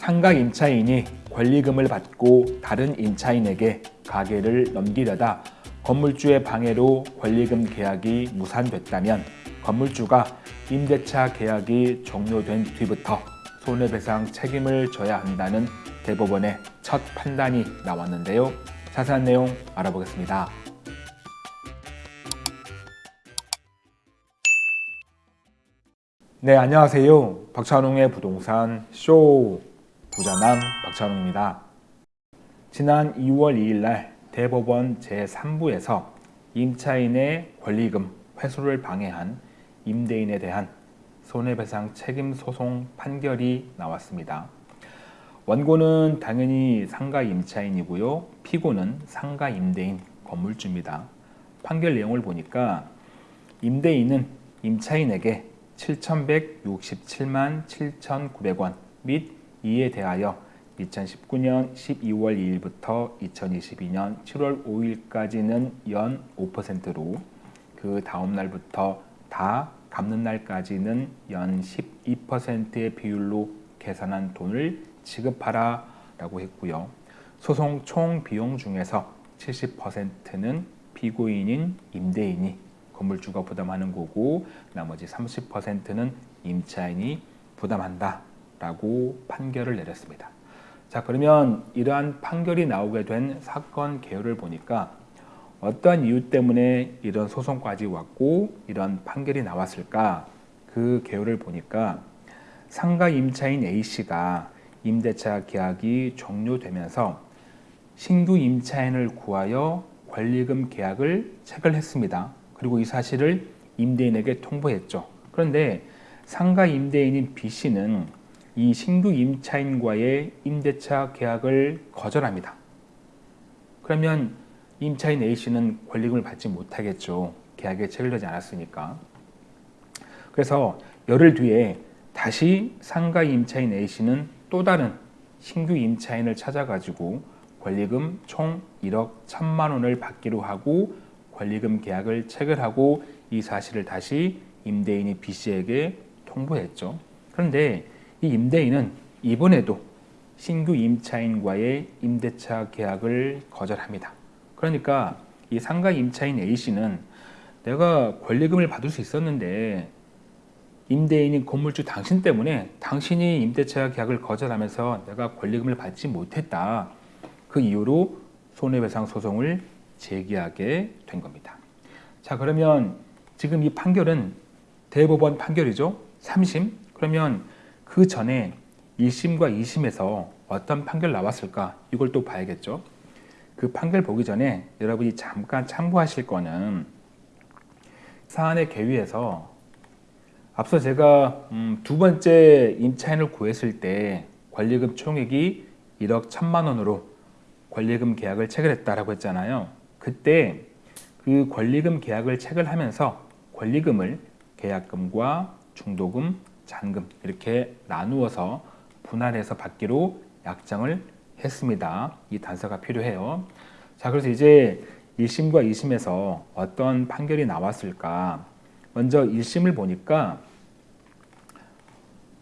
상가 임차인이 권리금을 받고 다른 임차인에게 가게를 넘기려다 건물주의 방해로 권리금 계약이 무산됐다면 건물주가 임대차 계약이 종료된 뒤부터 손해배상 책임을 져야 한다는 대법원의 첫 판단이 나왔는데요. 자세한 내용 알아보겠습니다. 네, 안녕하세요. 박찬웅의 부동산 쇼 부자남 박찬웅입니다. 지난 2월 2일 날 대법원 제3부에서 임차인의 권리금 회수를 방해한 임대인에 대한 손해배상 책임 소송 판결이 나왔습니다. 원고는 당연히 상가 임차인이고요. 피고는 상가 임대인 건물주입니다. 판결 내용을 보니까 임대인은 임차인에게 7,167만 7,900원 및 이에 대하여 2019년 12월 2일부터 2022년 7월 5일까지는 연 5%로 그 다음 날부터 다 갚는 날까지는 연 12%의 비율로 계산한 돈을 지급하라 라고 했고요. 소송 총 비용 중에서 70%는 피고인인 임대인이 건물주가 부담하는 거고 나머지 30%는 임차인이 부담한다 라고 판결을 내렸습니다. 자 그러면 이러한 판결이 나오게 된 사건 개요를 보니까 어떠한 이유 때문에 이런 소송까지 왔고 이런 판결이 나왔을까 그 개요를 보니까 상가 임차인 A씨가 임대차 계약이 종료되면서 신규 임차인을 구하여 권리금 계약을 체결했습니다. 그리고 이 사실을 임대인에게 통보했죠. 그런데 상가 임대인인 B씨는 이 신규 임차인과의 임대차 계약을 거절합니다. 그러면 임차인 A씨는 권리금을 받지 못하겠죠. 계약에 체결되지 않았으니까. 그래서 열흘 뒤에 다시 상가 임차인 A씨는 또 다른 신규 임차인을 찾아가지고 권리금 총 1억 1천만 원을 받기로 하고 권리금 계약을 체결하고 이 사실을 다시 임대인이 B씨에게 통보했죠. 그런데 이 임대인은 이번에도 신규 임차인과의 임대차 계약을 거절합니다. 그러니까 이 상가 임차인 A씨는 내가 권리금을 받을 수 있었는데 임대인인 건물주 당신 때문에 당신이 임대차 계약을 거절하면서 내가 권리금을 받지 못했다. 그 이유로 손해배상 소송을 제기하게 된 겁니다. 자 그러면 지금 이 판결은 대법원 판결이죠. 3심. 그러면 그 전에 1심과 2심에서 어떤 판결 나왔을까 이걸 또 봐야겠죠. 그 판결 보기 전에 여러분이 잠깐 참고하실 거는 사안의 계위에서 앞서 제가 음, 두 번째 임차인을 구했을 때 권리금 총액이 1억 1천만 원으로 권리금 계약을 체결했다라고 했잖아요. 그때 그 권리금 계약을 체결하면서 권리금을 계약금과 중도금, 잔금 이렇게 나누어서 분할해서 받기로 약정을 했습니다. 이 단서가 필요해요. 자, 그래서 이제 1심과 2심에서 어떤 판결이 나왔을까? 먼저 1심을 보니까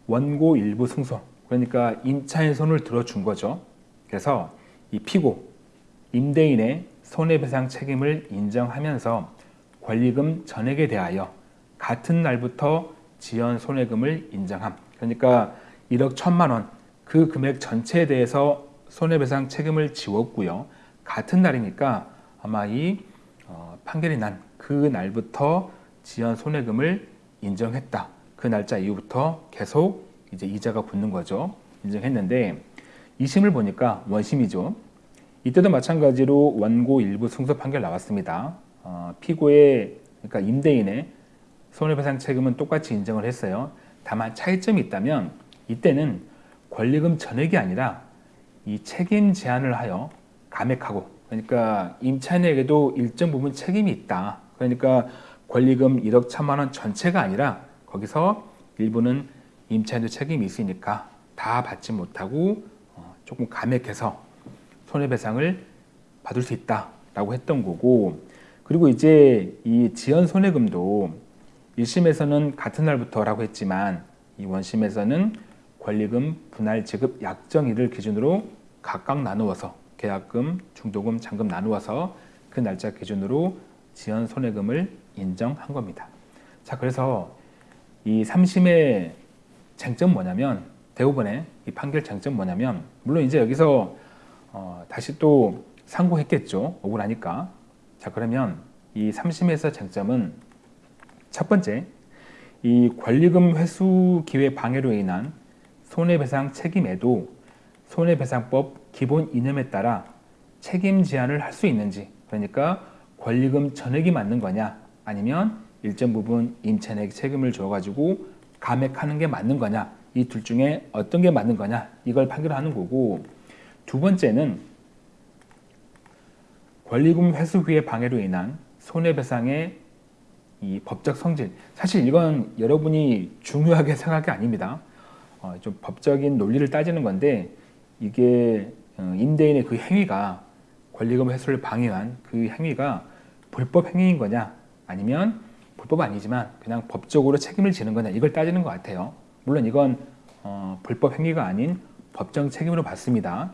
원고 일부 승소, 그러니까 임차인 손을 들어준 거죠. 그래서 이 피고, 임대인의 손해배상 책임을 인정하면서 권리금 전액에 대하여 같은 날부터 지연 손해금을 인정함. 그러니까 1억 1천만 원, 그 금액 전체에 대해서 손해배상 책임을 지웠고요. 같은 날이니까 아마 이 어, 판결이 난 그 날부터 지연 손해금을 인정했다. 그 날짜 이후부터 계속 이제 이자가 붙는 거죠. 인정했는데 2심을 보니까 원심이죠. 이때도 마찬가지로 원고 일부 승소 판결 나왔습니다. 어, 피고의 그러니까 임대인의 손해배상 책임은 똑같이 인정을 했어요. 다만 차이점이 있다면 이때는 권리금 전액이 아니라 이 책임 제한을 하여 감액하고 그러니까 임차인에게도 일정 부분 책임이 있다. 그러니까 권리금 1억 1천만 원 전체가 아니라 거기서 일부는 임차인도 책임이 있으니까 다 받지 못하고 어, 조금 감액해서 손해배상을 받을 수 있다라고 했던 거고 그리고 이제 이 지연 손해금도 1심에서는 같은 날부터라고 했지만 이 원심에서는 권리금 분할 지급 약정일을 기준으로 각각 나누어서 계약금, 중도금, 잔금 나누어서 그 날짜 기준으로 지연 손해금을 인정한 겁니다. 자, 그래서 이 3심의 쟁점 뭐냐면 대법원의 이 판결 쟁점 뭐냐면 물론 이제 여기서 어, 다시 또 상고했겠죠. 억울하니까. 자, 그러면 이 3심에서 쟁점은 첫 번째 이 권리금 회수 기회 방해로 인한 손해배상 책임에도 손해배상법 기본 이념에 따라 책임 제한을 할 수 있는지 그러니까 권리금 전액이 맞는 거냐 아니면 일정 부분 임차인에게 책임을 줘가지고 감액하는 게 맞는 거냐 이 둘 중에 어떤 게 맞는 거냐 이걸 판결하는 거고 두 번째는 권리금 회수 후의 방해로 인한 손해배상의 이 법적 성질 사실 이건 여러분이 중요하게 생각할 게 아닙니다. 어, 좀 법적인 논리를 따지는 건데 이게 어, 임대인의 그 행위가 권리금 회수를 방해한 그 행위가 불법 행위인 거냐 아니면 불법 아니지만 그냥 법적으로 책임을 지는 거냐 이걸 따지는 것 같아요. 물론 이건 어, 불법 행위가 아닌 법정 책임으로 봤습니다.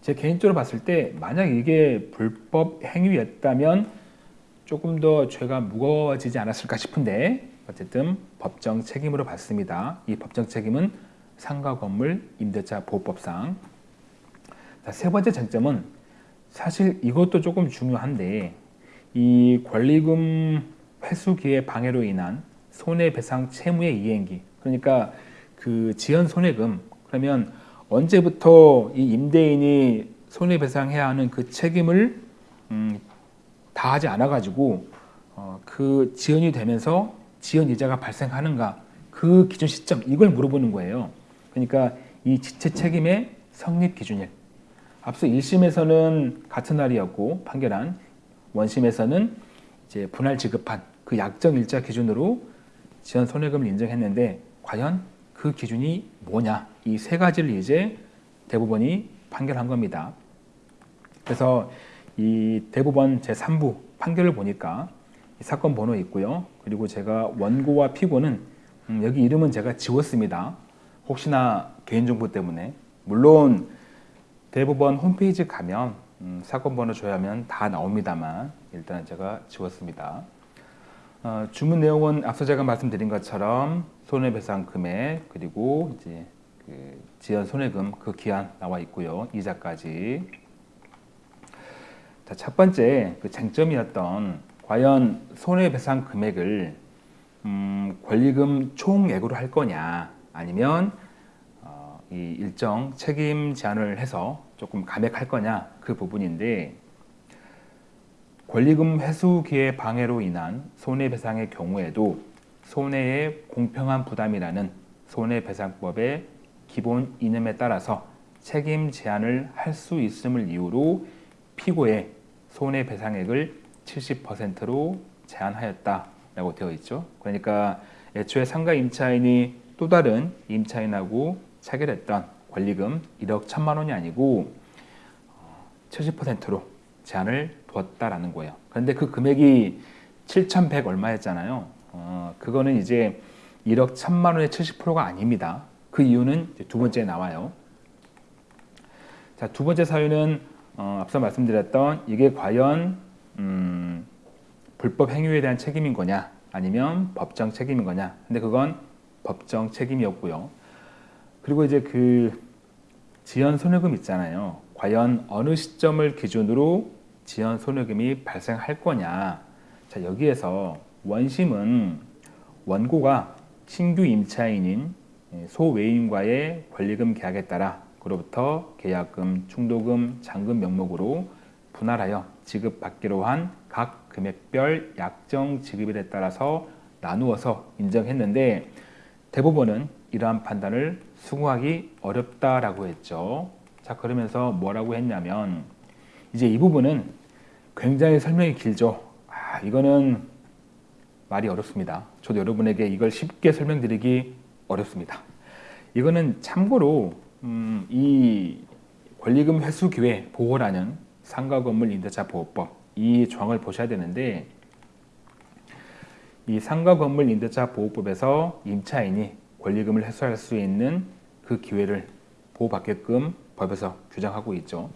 제 개인적으로 봤을 때 만약 이게 불법 행위였다면 조금 더 죄가 무거워지지 않았을까 싶은데 어쨌든 법정 책임으로 봤습니다. 이 법정 책임은 상가 건물 임대차 보호법상 자, 세 번째 쟁점은 사실 이것도 조금 중요한데 이 권리금 회수 기회 방해로 인한 손해배상 채무의 이행기 그러니까 그 지연 손해금 그러면 언제부터 이 임대인이 손해배상해야 하는 그 책임을 음, 다 하지 않아 가지고 어, 그 지연이 되면서 지연 이자가 발생하는가 그 기준 시점 이걸 물어보는 거예요. 그러니까 이 지체 책임의 성립 기준일. 앞서 1심에서는 같은 날이었고 판결한 원심에서는 이제 분할 지급한 그 약정 일자 기준으로 지연 손해금을 인정했는데 과연 그 기준이 뭐냐 이 세 가지를 이제 대법원이 판결한 겁니다. 그래서 이 대법원 제3부 판결을 보니까 사건 번호 있고요. 그리고 제가 원고와 피고는 음, 여기 이름은 제가 지웠습니다. 혹시나 개인정보 때문에 물론 대법원 홈페이지 가면 음, 사건 번호 조회하면 다 나옵니다만 일단 제가 지웠습니다. 어, 주문 내용은 앞서 제가 말씀드린 것처럼 손해배상 금액 그리고 이제 그 지연 손해금 그 기한 나와 있고요 이자까지. 자, 첫 번째 그 쟁점이었던 과연 손해배상 금액을 음, 권리금 총액으로 할 거냐 아니면 어, 이 일정 책임 제한을 해서 조금 감액할 거냐 그 부분인데 권리금 회수 기회 방해로 인한 손해배상의 경우에도 손해의 공평한 부담이라는 손해배상법의 기본 이념에 따라서 책임 제한을 할 수 있음을 이유로 피고의 손해배상액을 70%로 제한하였다라고 되어 있죠. 그러니까 애초에 상가 임차인이 또 다른 임차인하고 체결했던 권리금 1억 1천만 원이 아니고 70%로 제한을 두었다라는 거예요. 그런데 그 금액이 7,100 얼마였잖아요. 어, 그거는 이제 1억 1천만 원의 70%가 아닙니다. 그 이유는 두 번째에 나와요. 자, 두 번째 사유는 어, 앞서 말씀드렸던 이게 과연 음, 불법 행위에 대한 책임인 거냐 아니면 법정 책임인 거냐. 근데 그건 법정 책임이었고요. 그리고 이제 그 지연 손해금 있잖아요. 과연 어느 시점을 기준으로 지연 손해금이 발생할 거냐. 자 여기에서 원심은 원고가 신규 임차인인 소외인과의 권리금 계약에 따라 그로부터 계약금, 충도금, 잔금 명목으로 분할하여 지급받기로 한 각 금액별 약정 지급일에 따라서 나누어서 인정했는데 대법원은 이러한 판단을 수긍하기 어렵다라고 했죠. 자 그러면서 뭐라고 했냐면 이제 이 부분은 굉장히 설명이 길죠. 아, 이거는 말이 어렵습니다. 저도 여러분에게 이걸 쉽게 설명드리기 어렵습니다. 이거는 참고로 음, 이 권리금 회수 기회 보호라는 상가 건물 임대차 보호법 이 조항을 보셔야 되는데 이 상가 건물 임대차 보호법에서 임차인이 권리금을 회수할 수 있는 그 기회를 보호받게끔 법에서 규정하고 있죠.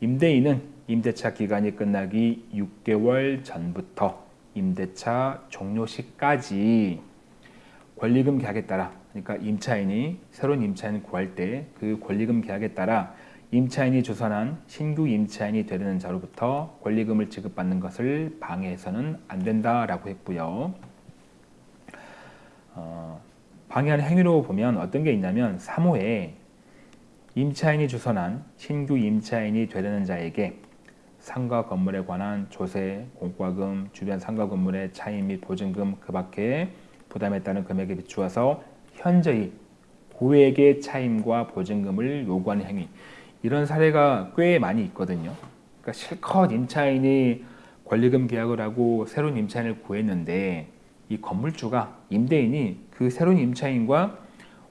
임대인은 임대차 기간이 끝나기 6개월 전부터 임대차 종료 시까지 권리금 계약에 따라 그러니까 임차인이 새로운 임차인 구할 때 그 권리금 계약에 따라 임차인이 주선한 신규 임차인이 되려는 자로부터 권리금을 지급받는 것을 방해해서는 안 된다라고 했고요. 어, 방해하는 행위로 보면 어떤 게 있냐면 3호에 임차인이 주선한 신규 임차인이 되려는 자에게 상가 건물에 관한 조세, 공과금, 주변 상가 건물의 차임 및 보증금 그 밖에 부담에 따른 금액에 비추어서 현저히 고액의 차임과 보증금을 요구하는 행위 이런 사례가 꽤 많이 있거든요. 그러니까 실컷 임차인이 권리금 계약을 하고 새로운 임차인을 구했는데 이 건물주가 임대인이 그 새로운 임차인과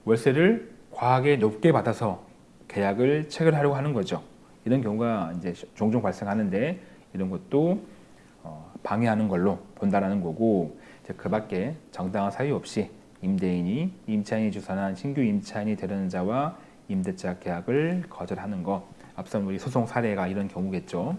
월세를 과하게 높게 받아서 계약을 체결하려고 하는 거죠. 이런 경우가 이제 종종 발생하는데 이런 것도 어, 방해하는 걸로 본다라는 거고 그 밖에 정당한 사유 없이 임대인이 임차인이 주선한 신규 임차인이 되려는 자와 임대차 계약을 거절하는 것 앞선 우리 소송 사례가 이런 경우겠죠.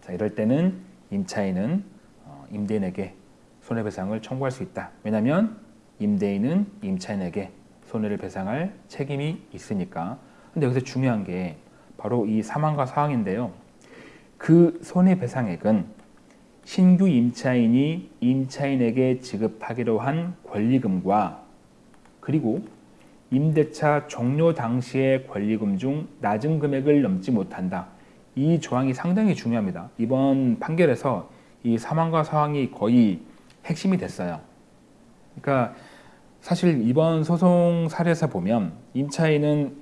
자 이럴 때는 임차인은 어, 임대인에게 손해배상을 청구할 수 있다. 왜냐하면 임대인은 임차인에게 손해를 배상할 책임이 있으니까. 근데 여기서 중요한 게 바로 이 사망과 사항인데요. 그 손해배상액은 신규 임차인이 임차인에게 지급하기로 한 권리금과 그리고 임대차 종료 당시의 권리금 중 낮은 금액을 넘지 못한다. 이 조항이 상당히 중요합니다. 이번 판결에서 이 사망과 사항이 거의 핵심이 됐어요. 그러니까 사실 이번 소송 사례에서 보면 임차인은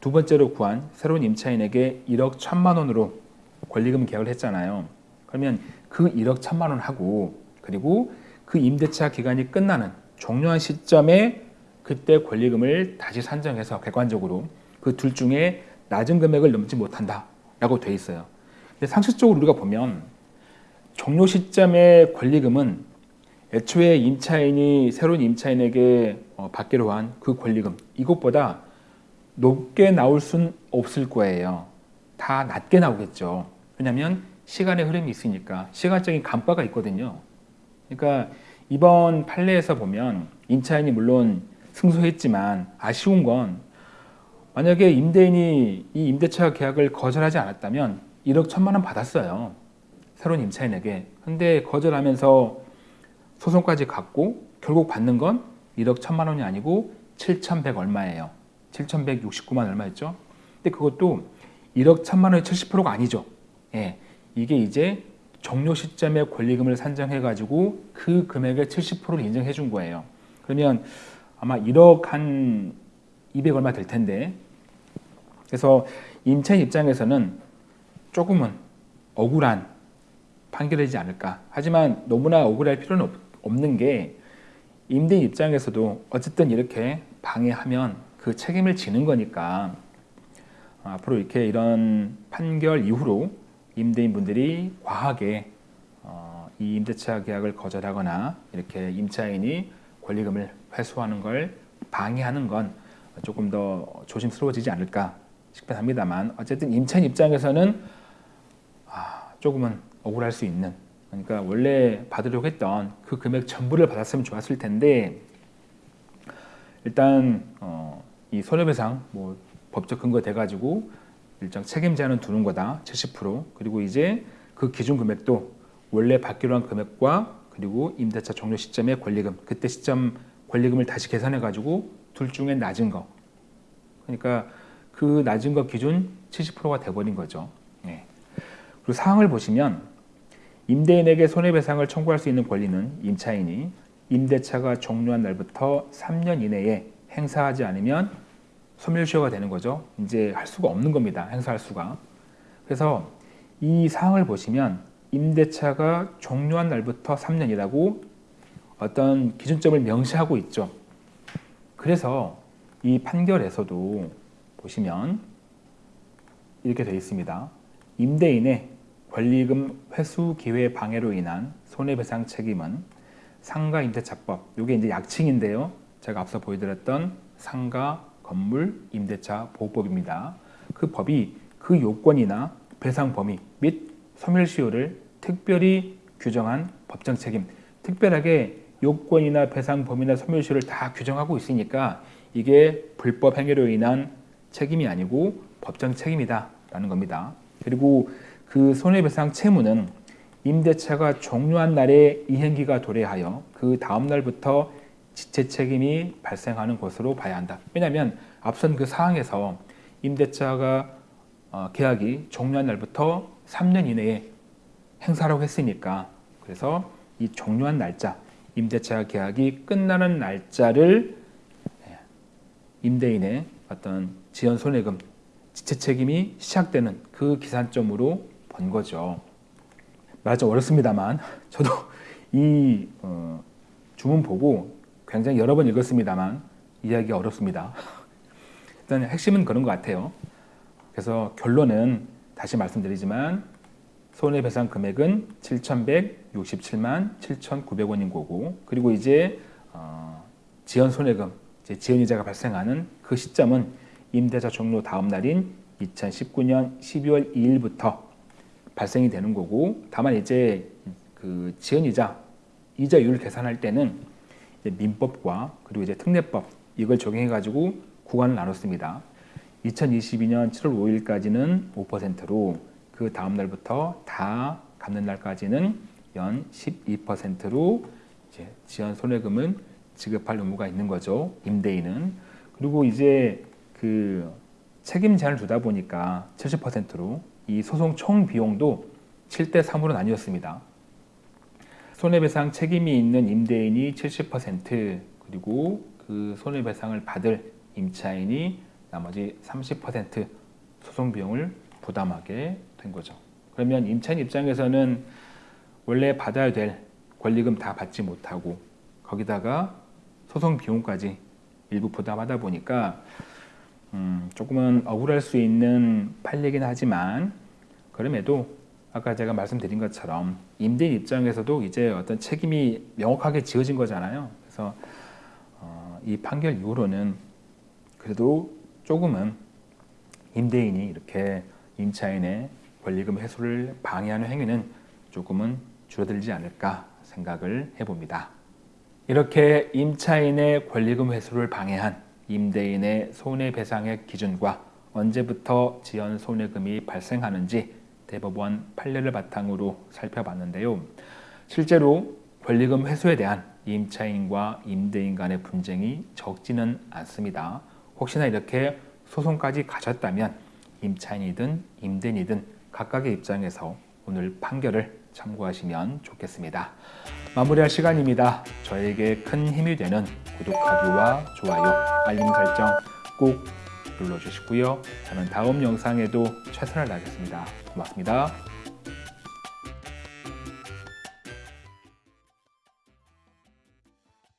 두 번째로 구한 새로운 임차인에게 1억 1천만 원으로 권리금 계약을 했잖아요. 그러면 그 1억 1천만 원 하고 그리고 그 임대차 기간이 끝나는 종료한 시점에 그때 권리금을 다시 산정해서 객관적으로 그 둘 중에 낮은 금액을 넘지 못한다 라고 돼 있어요. 근데 상식적으로 우리가 보면 종료 시점의 권리금은 애초에 임차인이 새로운 임차인에게 어, 받기로 한 그 권리금 이것보다 높게 나올 순 없을 거예요. 다 낮게 나오겠죠. 왜냐하면 시간의 흐름이 있으니까 시간적인 간파가 있거든요. 그러니까 이번 판례에서 보면 임차인이 물론 승소했지만 아쉬운 건 만약에 임대인이 이 임대차 계약을 거절하지 않았다면 1억 1천만 원 받았어요. 새로운 임차인에게. 근데 거절하면서 소송까지 갔고 결국 받는 건 1억 1천만 원이 아니고 7,100 얼마예요. 7,169만 얼마였죠. 근데 그것도 1억 1천만 원의 70%가 아니죠. 예. 이게 이제 종료 시점에 권리금을 산정해 가지고 그 금액의 70%를 인정해 준 거예요. 그러면 아마 1억 한 200 얼마 될 텐데 그래서 임차 입장에서는 조금은 억울한 판결이지 않을까. 하지만 너무나 억울할 필요는 없, 는게 임대인 입장에서도 어쨌든 이렇게 방해하면 그 책임을 지는 거니까 앞으로 이렇게 이런 판결 이후로 임대인분들이 과하게 어, 이 임대차 계약을 거절하거나 이렇게 임차인이 권리금을 회수하는 걸 방해하는 건 조금 더 조심스러워지지 않을까 싶긴 합니다만 어쨌든 임차인 입장에서는 아, 조금은 억울할 수 있는. 그러니까 원래 받으려고 했던 그 금액 전부를 받았으면 좋았을 텐데 일단 어, 이 손해배상 뭐 법적 근거 돼가지고 일정 책임 제한은 두는 거다 70% 그리고 이제 그 기준 금액도 원래 받기로 한 금액과 그리고 임대차 종료 시점의 권리금 그때 시점 권리금을 다시 계산해 가지고 둘 중에 낮은 거. 그러니까 그 낮은 거 기준 70%가 돼버린 거죠. 네. 그리고 사항을 보시면 임대인에게 손해배상을 청구할 수 있는 권리는 임차인이 임대차가 종료한 날부터 3년 이내에 행사하지 않으면 소멸시효가 되는 거죠. 이제 할 수가 없는 겁니다. 행사할 수가. 그래서 이 사항을 보시면 임대차가 종료한 날부터 3년이라고 어떤 기준점을 명시하고 있죠. 그래서 이 판결에서도 보시면 이렇게 되어 있습니다. 임대인의 권리금 회수 기회 방해로 인한 손해배상 책임은 상가 임대차법, 이게 이제 약칭인데요. 제가 앞서 보여드렸던 상가 건물 임대차 보호법입니다. 그 법이 그 요건이나 배상 범위 및 소멸시효를 특별히 규정한 법정 책임, 특별하게 요건이나 배상 범위나 소멸시효를 다 규정하고 있으니까 이게 불법 행위로 인한 책임이 아니고 법정 책임이다 라는 겁니다. 그리고 그 손해배상 채무는 임대차가 종료한 날에 이행기가 도래하여 그 다음 날부터 지체 책임이 발생하는 것으로 봐야 한다. 왜냐하면 앞선 그 사항에서 임대차가 어, 계약이 종료한 날부터 3년 이내에 행사라고 했으니까 그래서 이 종료한 날짜, 임대차 계약이 끝나는 날짜를 예, 임대인의 어떤 지연 손해금 지체 책임이 시작되는 그 기산점으로 본 거죠. 말이 좀 어렵습니다만 저도 이 어, 주문 보고 굉장히 여러 번 읽었습니다만 이해하기가 어렵습니다. 일단 핵심은 그런 것 같아요. 그래서 결론은 다시 말씀드리지만 손해배상 금액은 7,167만 7,900원인 거고 그리고 이제 어, 지연 손해금, 이제 지연이자가 발생하는 그 시점은 임대차 종료 다음 날인 2019년 12월 2일부터 발생이 되는 거고 다만 이제 그 지연이자 이자율 계산할 때는 민법과 그리고 이제 특례법 이걸 적용해 가지고 구간을 나눴습니다. 2022년 7월 5일까지는 5%로 그 다음 날부터 다 갚는 날까지는 연 12%로 이제 지연 손해금은 지급할 의무가 있는 거죠. 임대인은 그리고 이제 그 책임 제한을 두다 보니까 70%로 이 소송 총 비용도 7대 3으로 나뉘었습니다. 손해배상 책임이 있는 임대인이 70% 그리고 그 손해배상을 받을 임차인이 나머지 30% 소송 비용을 부담하게 된 거죠. 그러면 임차인 입장에서는 원래 받아야 될 권리금 다 받지 못하고 거기다가 소송 비용까지 일부 부담하다 보니까 음, 조금은 억울할 수 있는 판례긴 하지만 그럼에도 아까 제가 말씀드린 것처럼 임대인 입장에서도 이제 어떤 책임이 명확하게 지어진 거잖아요. 그래서 어, 이 판결 이후로는 그래도 조금은 임대인이 이렇게 임차인의 권리금 회수를 방해하는 행위는 조금은 줄어들지 않을까 생각을 해봅니다. 이렇게 임차인의 권리금 회수를 방해한 임대인의 손해배상의 기준과 언제부터 지연 손해금이 발생하는지 대법원 판례를 바탕으로 살펴봤는데요. 실제로 권리금 회수에 대한 임차인과 임대인 간의 분쟁이 적지는 않습니다. 혹시나 이렇게 소송까지 가졌다면 임차인이든 임대인이든 각각의 입장에서 오늘 판결을 참고하시면 좋겠습니다. 마무리할 시간입니다. 저에게 큰 힘이 되는 구독하기와 좋아요, 알림 설정 꼭 눌러주시고요. 저는 다음 영상에도 최선을 다하겠습니다. 고맙습니다.